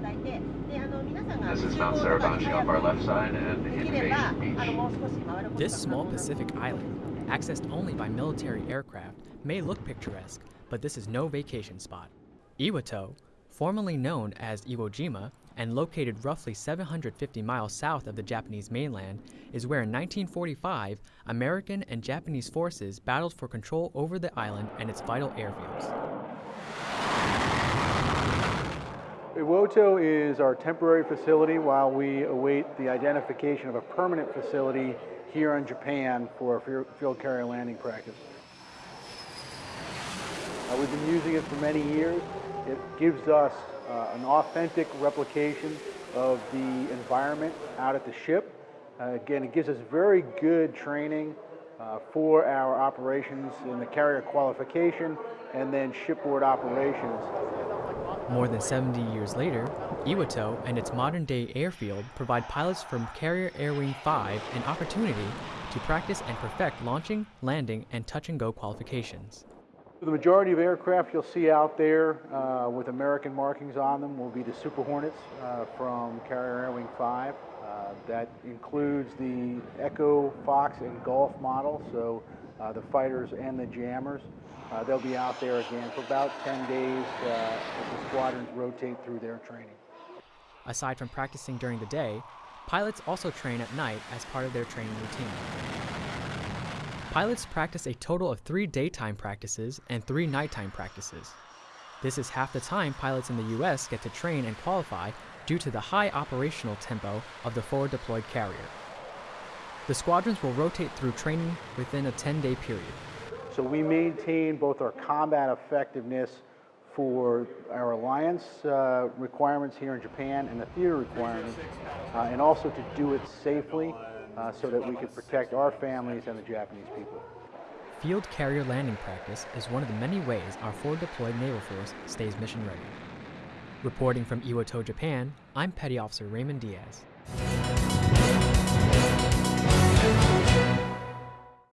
This is Mount Suribachi off our left side and Invasion Beach. This small Pacific island, accessed only by military aircraft, may look picturesque, but this is no vacation spot. Iwoto, formerly known as Iwo Jima, and located roughly 750 miles south of the Japanese mainland, is where in 1945 American and Japanese forces battled for control over the island and its vital airfields. Iwoto is our temporary facility while we await the identification of a permanent facility here in Japan for field- carrier landing practice. Uh, we've been using it for many years. It gives us uh, an authentic replication of the environment out at the ship. Uh, again, it gives us very good training uh, for our operations in the carrier qualification and then shipboard operations. More than 70 years later, Iwoto and its modern day airfield provide pilots from Carrier Air Wing 5 an opportunity to practice and perfect launching, landing, and touch and go qualifications. The majority of aircraft you'll see out there uh, with American markings on them will be the Super Hornets uh, from Carrier Air Wing 5. Uh, that includes the Echo, Fox, and Golf model, so uh, the fighters and the jammers. Uh, they'll be out there again for about 10 days uh, as the squadrons rotate through their training. Aside from practicing during the day, pilots also train at night as part of their training routine. Pilots practice a total of three daytime practices and three nighttime practices. This is half the time pilots in the US get to train and qualify due to the high operational tempo of the forward deployed carrier. The squadrons will rotate through training within a 10 day period. So we maintain both our combat effectiveness for our alliance uh, requirements here in Japan and the theater requirements, uh, and also to do it safely uh, so that we can protect our families and the Japanese people. Field carrier landing practice is one of the many ways our forward deployed naval force stays mission ready. Reporting from Iwoto, Japan, I'm Petty Officer Raymond Diaz.